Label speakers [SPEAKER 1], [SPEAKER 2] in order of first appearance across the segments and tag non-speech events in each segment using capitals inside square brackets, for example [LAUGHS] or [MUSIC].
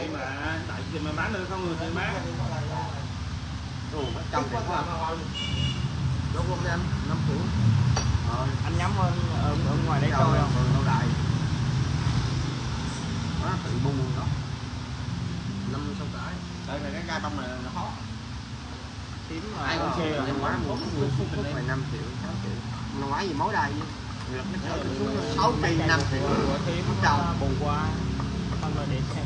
[SPEAKER 1] tại mà tại vì mà bán được không người thì bán.
[SPEAKER 2] Bắt trăm tiền quá. Đúng không anh? 5 triệu
[SPEAKER 3] Ờ, anh nhắm ở, ở, ở ngoài đấy coi không?
[SPEAKER 2] lâu đài. Đó, tự bung đó. Năm sáu cái Đây là cái gai bông này nó khó
[SPEAKER 3] mà
[SPEAKER 2] ai cũng chê rồi
[SPEAKER 3] em
[SPEAKER 2] năm ngoái mua phút này 5 triệu 6 triệu. Năm ngoái gì mối đây sáu cây năm triệu. Phút đầu
[SPEAKER 3] bù qua không rồi để xem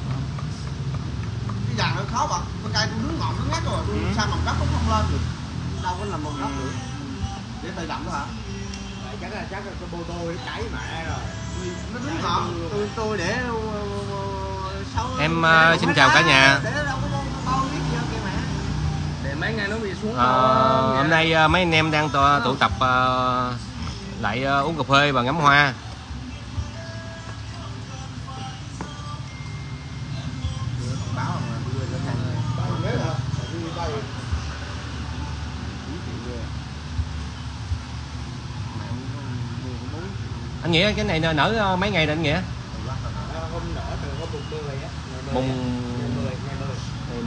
[SPEAKER 2] cái vàng nó khó bật cái cây tôi nước ngọt nó ngắt rồi tôi
[SPEAKER 3] Ừ.
[SPEAKER 2] sao mầm đất nó không lên. Được đâu có làm mầm đất được để tay đậm đó hả?
[SPEAKER 3] Chắc là chắc là cái bô tô để cháy mẹ rồi.
[SPEAKER 2] Nó nước ngọt tôi tôi để ờ, sáu
[SPEAKER 4] Em, ờ, xin chào cả nhà.
[SPEAKER 2] để đâu có bao biết gì kìa mẹ?
[SPEAKER 3] Để mấy ngày nó bị xuống
[SPEAKER 4] Ờ, hôm nay ờ, mấy anh em đang tụ, tập ờ, lại ờ, uống cà phê và ngắm hoa nghĩa cái này nở ờ, mấy ngày rồi anh nghĩa?
[SPEAKER 3] Hôm nở từ hôm mùng 10 á.
[SPEAKER 4] Mùng
[SPEAKER 3] ngày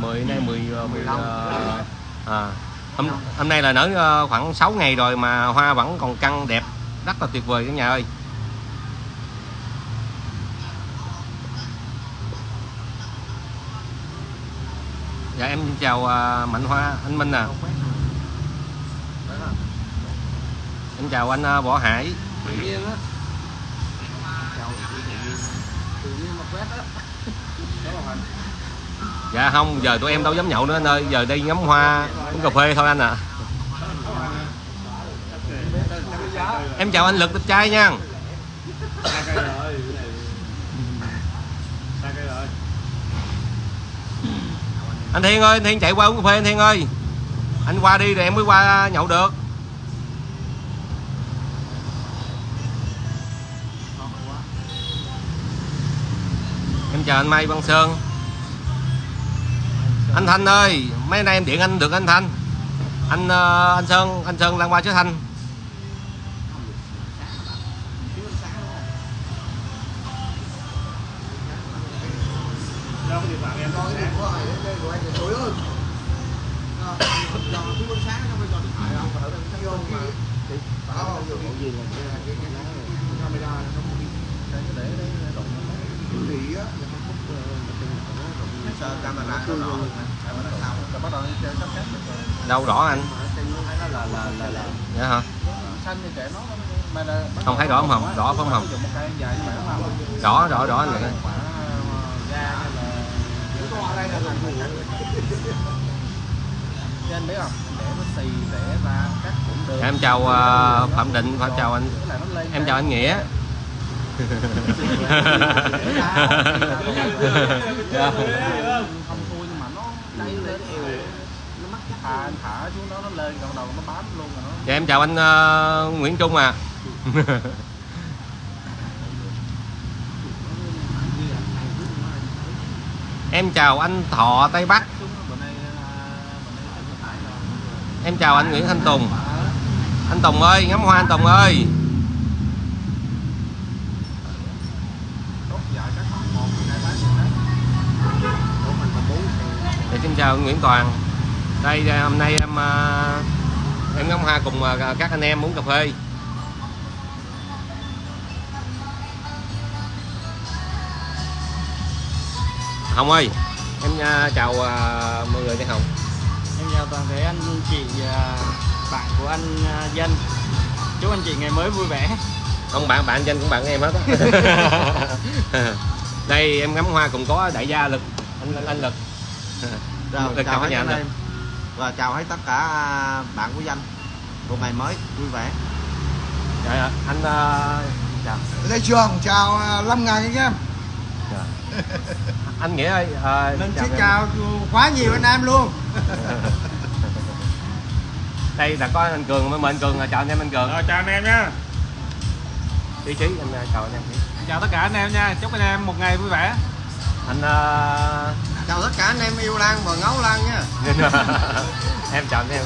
[SPEAKER 3] 10 ngày 10
[SPEAKER 4] ngày 10 nay 10 ờ, 10
[SPEAKER 2] 15.
[SPEAKER 4] ờ, à, hôm, hôm nay là nở ờ, khoảng 6 ngày rồi mà hoa vẫn còn căng đẹp rất là tuyệt vời cả nhà ơi. Dạ em chào ờ, mạnh hoa anh minh à. Em chào anh ờ, võ hải
[SPEAKER 2] tự nhiên á chào tự nhiên mà quét á
[SPEAKER 4] dạ không, giờ tụi em đâu dám nhậu nữa anh ơi. Giờ đi ngắm hoa, uống cà phê thôi anh ạ. Em chào anh lực đẹp trai nha. Anh thiên ơi, anh thiên chạy qua uống cà phê anh thiên ơi. Anh qua đi rồi em mới qua nhậu được. Chào anh Mai Văn Sơn anh Thanh ơi mấy nay em điện anh được anh Thanh anh anh Sơn anh Sơn đang qua chứ Thanh
[SPEAKER 1] đâu sáng
[SPEAKER 2] camera nó. Đỏ camera sau. Rồi bắt đầu chơi sắp xếp.
[SPEAKER 4] Đâu rõ anh?
[SPEAKER 2] Nó là là là là
[SPEAKER 4] dạ hả?
[SPEAKER 2] Xanh kệ nó
[SPEAKER 4] không thấy rõ không hồng? rõ phải không hồng? rõ rõ rõ anh
[SPEAKER 2] biết không? Để nó xì để ra cũng được
[SPEAKER 4] Dạ, em chào ờ, Phạm Định và chào anh. Em chào anh Nghĩa. [LAUGHS] Dạ.
[SPEAKER 2] không thôi nhưng mà nó đây lên nó mắc thả thả xuống đó nó lên còn đầu nó bám luôn rồi nó.
[SPEAKER 4] Dạ em chào anh ờ, Nguyễn Trung à. [LAUGHS] Em chào anh Thọ Tây Bắc. Em chào anh Nguyễn Thanh Tùng. Anh Tùng ơi ngắm hoa anh Tùng ơi.
[SPEAKER 2] Bốn
[SPEAKER 4] dạ, xin chào Nguyễn Toàn đây hôm nay em ờ, em ngắm hoa cùng ờ, các anh em uống cà phê. Hồng ơi em ờ, chào mọi người đi Hồng.
[SPEAKER 3] Em chào toàn thể anh chị à, bạn của anh à, dân chúc anh chị ngày mới vui vẻ.
[SPEAKER 4] Không bạn bạn danh cũng bạn em hết á. [LAUGHS] Đây em ngắm hoa cùng có đại gia lực anh anh lực.
[SPEAKER 2] Rồi,
[SPEAKER 4] chào
[SPEAKER 2] chào
[SPEAKER 4] cả nhà
[SPEAKER 2] anh em và chào hết tất cả bạn của danh. Một ngày mới vui vẻ.
[SPEAKER 4] Dạ anh ờ, chào
[SPEAKER 5] Lê Trường chào à, Lâm Ngàn anh em.
[SPEAKER 4] Dạ. [LAUGHS] anh nghĩa ơi ờ,
[SPEAKER 5] Mình
[SPEAKER 4] chào
[SPEAKER 5] xin
[SPEAKER 4] em.
[SPEAKER 5] chào quá nhiều anh em luôn. [LAUGHS]
[SPEAKER 4] Đây là có anh cường mời anh cường chào anh em anh cường.
[SPEAKER 1] Rồi chào anh em nhá
[SPEAKER 4] trí trí anh chào anh em.
[SPEAKER 1] Chào tất cả anh em nha. Chúc anh em một ngày vui vẻ.
[SPEAKER 4] Anh ờ,
[SPEAKER 2] chào tất cả anh em yêu Lan và ngấu Lan nha. [LAUGHS]
[SPEAKER 4] Em chào anh em.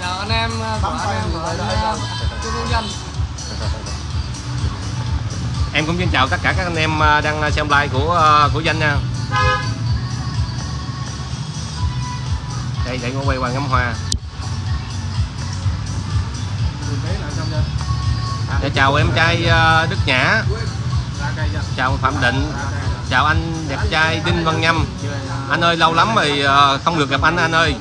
[SPEAKER 3] Chào anh em của anh em ở Trung Dân. [LAUGHS]
[SPEAKER 4] Em cũng xin chào tất cả các anh em à, đang xem live của của danh nha. Đây để ngồi quay qua ngắm hoa.
[SPEAKER 2] Mình thấy là xong chưa?
[SPEAKER 4] Dạ, chào em trai Đức Nhã.
[SPEAKER 2] Chưa?
[SPEAKER 4] chào Phạm Định? Chào anh đẹp trai Đinh Văn Nhâm. Anh ơi lâu lắm rồi ờ, không được gặp anh anh ơi.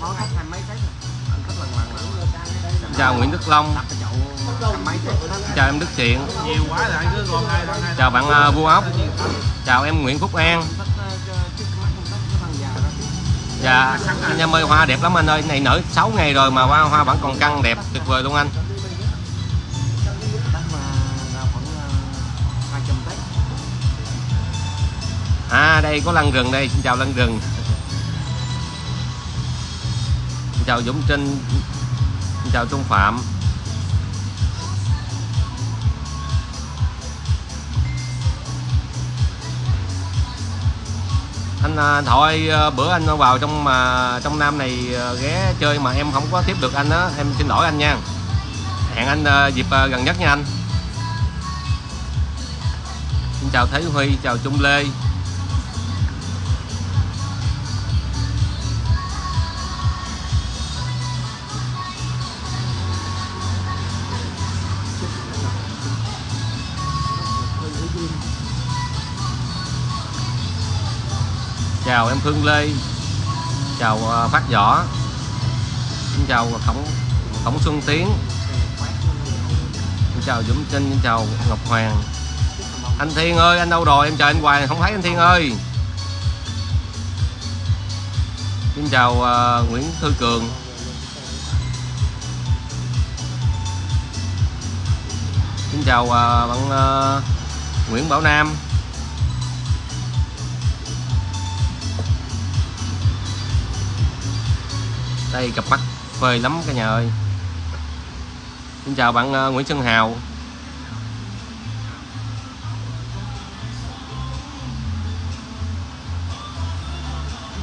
[SPEAKER 4] Chào Nguyễn Đức Long. Chào em Đức Thiện. Chào bạn ờ, Vua Ốc. Chào em Nguyễn Phúc An. Dạ, anh em ơi hoa đẹp lắm anh ơi, này nở 6 ngày rồi mà hoa hoa vẫn còn căng đẹp tuyệt vời luôn anh. À đây có lăn rừng đây, xin chào lăn rừng. Xin chào Dũng Trinh. Xin chào Trung Phạm. Anh à, thôi à, bữa anh vào trong mà trong Nam này à, ghé chơi mà em không có tiếp được anh á, em xin lỗi anh nha. Hẹn anh dịp gần nhất nha anh. Xin chào Thế Huy, chào Trung Lê. Chào em Phương Lê. Chào ờ, Phát Võ. Xin chào Tổng Tổng Xuân Tiến. Xin chào Dũng Trinh xin chào Ngọc Hoàng. Anh Thiên ơi anh đâu rồi? Em chờ anh hoài không thấy anh Thiên ơi. Xin chào uh, Nguyễn Thư Cường. Xin chào uh, bạn uh, Nguyễn Bảo Nam. Đây cặp mắt phê lắm cả nhà ơi. Xin chào bạn ờ, Nguyễn Xuân Hào.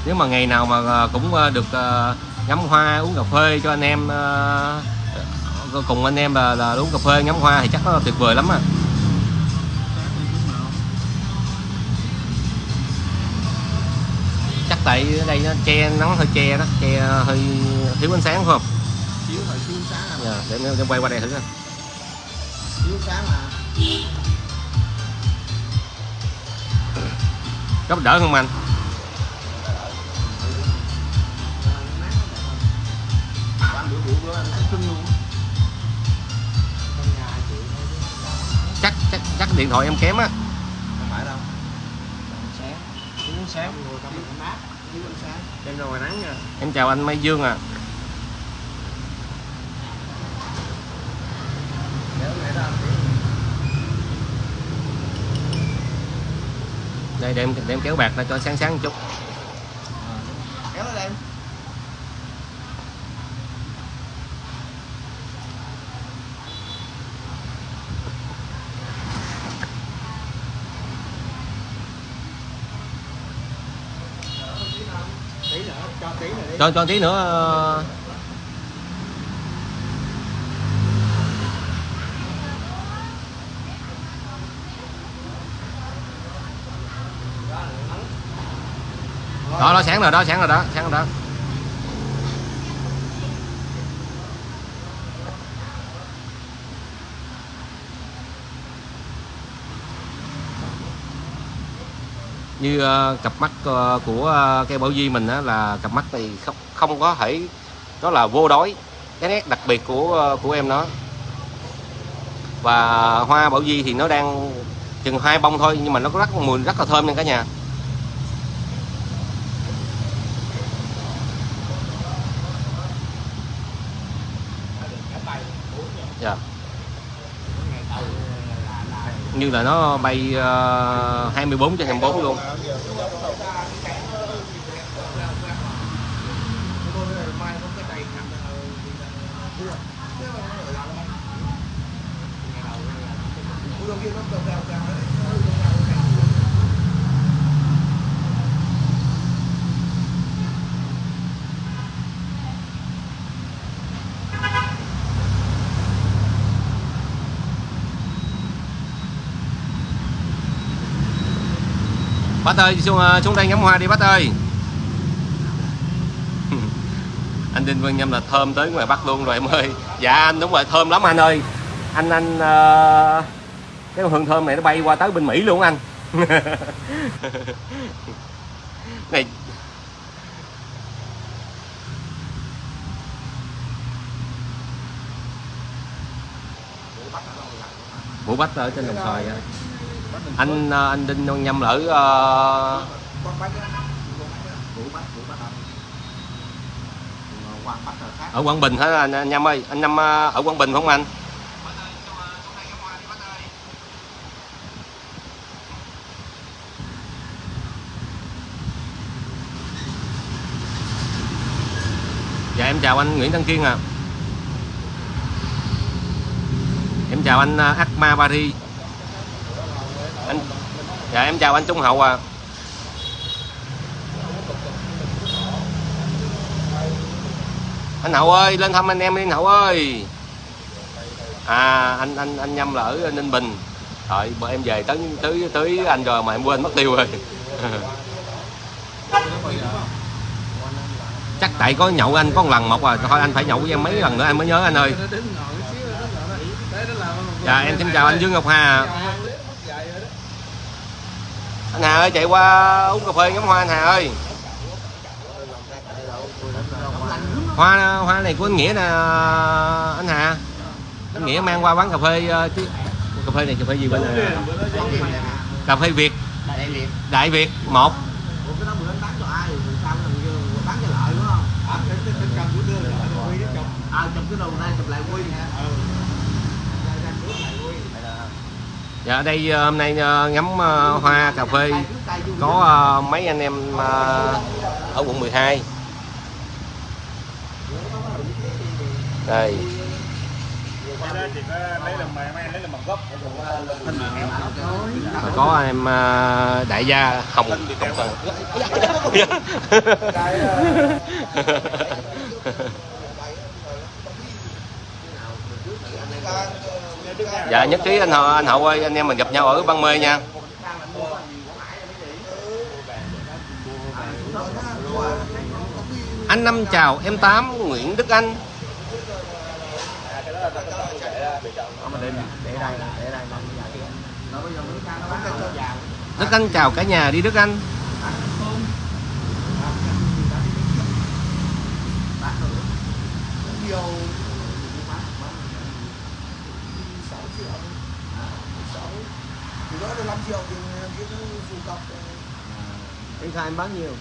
[SPEAKER 4] Nếu mà ngày nào mà ờ, cũng ờ, được ngắm hoa uống cà phê cho anh em cùng anh em là, là uống cà phê ngắm hoa thì chắc nó tuyệt vời lắm à. Tại ở đây nó che nắng hơi che đó che hơi thiếu ánh sáng phải không?
[SPEAKER 2] Chiếu thời chiếu sáng à.
[SPEAKER 4] Dạ, để em quay qua đây thử coi.
[SPEAKER 2] Chiếu sáng mà.
[SPEAKER 4] có đỡ không anh? Chắc chắc chắc điện thoại em kém á.
[SPEAKER 2] Không phải đâu.
[SPEAKER 3] sáng. Sáng.
[SPEAKER 2] Mát,
[SPEAKER 3] em ra ngoài nắng nha.
[SPEAKER 4] Em chào anh Mai Dương à đây để em, để em kéo bạc ra cho sáng sáng một chút
[SPEAKER 2] kéo lên em. Tí nữa, cho
[SPEAKER 4] cho tí nữa ờ. đó đó, sáng rồi, đó, sáng rồi, đó, sáng rồi, đó. Như uh, cặp mắt uh, của uh, cây bảo di mình á, là cặp mắt thì không không có thể nó là vô đối. Cái nét đặc biệt của uh, của em nó. Và hoa bảo di thì nó đang chừng hai bông thôi nhưng mà nó có rất mùi rất là thơm nha cả nhà dạ như là nó bay ờ, uh, 24 trên 24 luôn. Bác ơi xuống, ờ, xuống đây ngắm hoa đi bác ơi [LAUGHS] anh Đinh Văn Nhâm là thơm tới ngoài Bắc luôn rồi em ơi. Dạ anh đúng rồi thơm lắm anh ơi. Anh anh uh, cái hương thơm này nó bay qua tới bên Mỹ luôn anh. [LAUGHS] Này. Vũ Bách ở trên đồng xoài vậy anh ờ, anh Đinh Văn Nhâm lỡ ở
[SPEAKER 2] Quảng
[SPEAKER 4] ở Quảng Bình hả anh, Nhâm ơi? Anh Nhâm ờ, ở Quảng Bình phải không anh? Dạ em chào anh Nguyễn Đăng Kiên à em chào anh ờ, Akma Paris anh dạ em chào anh Trung Hậu à. Anh Hậu ơi, lên thăm anh em đi, anh Hậu ơi. À anh anh anh Nhâm là ở Ninh Bình. Rồi bữa em về tới tới tới anh rồi mà em quên mất tiêu rồi. [LAUGHS] Chắc tại có nhậu anh, có một lần một à. Thôi, anh phải nhậu với em mấy lần nữa anh mới nhớ anh ơi. Dạ em xin chào anh Dương Ngọc Hà anh Hà ơi chạy qua uống cà phê ngắm hoa anh Hà ơi. Hoa hoa này của anh nghĩa nè anh Hà. Anh nghĩa mang qua quán cà phê ờ, chứ cà phê này cà phê gì bên này? Cà phê Việt. Đại Việt một.
[SPEAKER 2] Cái? À, chụp cái đầu này chụp lại quy
[SPEAKER 4] dạ ở đây ờ, hôm nay ờ, ngắm ờ, hoa cà phê. Có mấy anh em ở quận 12 đây. Và có em đại gia hồng hồng [LAUGHS] [LAUGHS] dạ nhất trí anh hậu anh hậu ơi, anh em mình gặp nhau ở băng mê nha. Anh năm chào, em tám, nguyễn đức anh. Đức anh chào cả nhà đi, đức anh.
[SPEAKER 5] nhiều 6 triệu 6 thì đó là 5 triệu thì cái phù cọc
[SPEAKER 2] Anh khai em bán nhiều?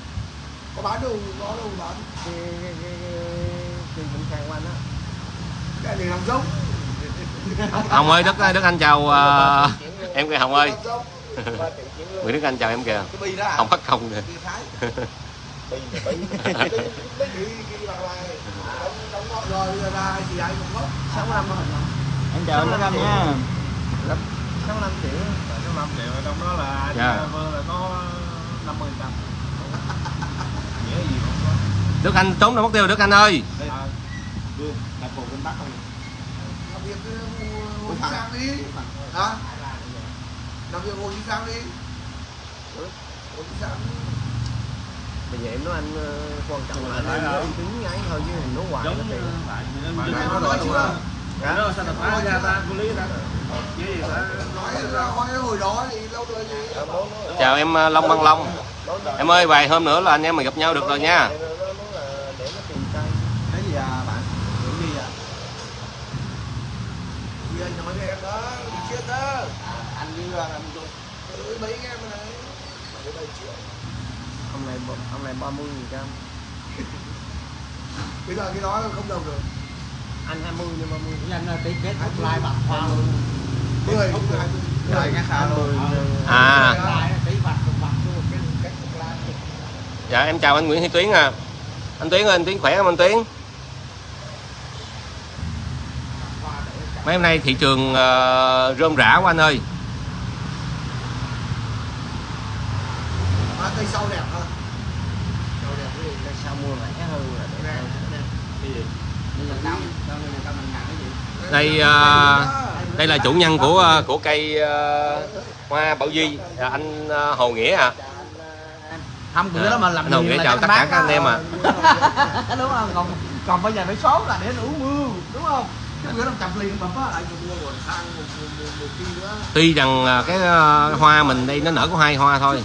[SPEAKER 5] Có bán đâu có đâu bán.
[SPEAKER 2] Cái cái cái cái cũng khai anh á.
[SPEAKER 5] Cái này làm giống. [LAUGHS]
[SPEAKER 4] Hồng ơi đức đức anh chào ờ, em kìa hồng ơi. [LAUGHS] Nguyễn đức anh chào em kìa. Hồng
[SPEAKER 5] mất
[SPEAKER 2] 65 thôi
[SPEAKER 3] em chào anh Đức Anh nha.
[SPEAKER 2] 65 triệu 65 triệu trong đó là
[SPEAKER 4] Dạ.
[SPEAKER 2] Vương là có 50 trăm Nghĩa gì không có.
[SPEAKER 4] Đức anh trốn đâu mất tiêu đức anh ơi.
[SPEAKER 2] Đây à, Vương, đặt bộ bên Bắc không
[SPEAKER 5] làm việc Chí Sang đi. Hả? Làm việc Chí Sang đi. Chí Sang
[SPEAKER 2] Bây giờ em nói anh ờ, quan trọng là anh nói uy tín ngay thôi chứ mình nói hoài
[SPEAKER 1] giống
[SPEAKER 2] nó kỳ.
[SPEAKER 1] bạn
[SPEAKER 5] Mày có nói chưa
[SPEAKER 2] Dạ.
[SPEAKER 1] sao phá ra ta? cô lý ta.
[SPEAKER 4] chào em ờ, long băng long. Em ơi vài hôm nữa là anh em mình gặp nhau được rồi nha.
[SPEAKER 2] Ông này bo- ông này 30 nghìn trăm. [LAUGHS]
[SPEAKER 5] bây giờ cái đó không đồng được
[SPEAKER 2] Anh 20 nhưng 30.
[SPEAKER 3] anh tí kết thúc like bằng hoa luôn
[SPEAKER 5] mười hai mươi
[SPEAKER 3] lại nghe khá luôn
[SPEAKER 4] à
[SPEAKER 3] bạc bạc cái
[SPEAKER 4] dạ em chào anh nguyễn thị tuyến à anh tuyến ơi anh tuyến khỏe không anh tuyến mấy hôm nay thị trường ờ, rơm rã quá anh ơi
[SPEAKER 5] à, cây sau đẹp hơn sau đẹp cái gì
[SPEAKER 2] Cái sao mua rẻ hơn là để
[SPEAKER 5] đẹp
[SPEAKER 4] đây ờ, đây là chủ nhân của ờ, của cây ờ, hoa bảo duy. Là anh ờ, hồ nghĩa à
[SPEAKER 5] không bữa đó mà làm
[SPEAKER 4] anh gửi
[SPEAKER 5] là
[SPEAKER 4] chào tất cả các anh em à. [LAUGHS]
[SPEAKER 5] Đúng không? Còn còn bây giờ phải số là để đủ mưa đúng không?
[SPEAKER 4] Tuy rằng cái hoa mình đây nó nở có hai hoa thôi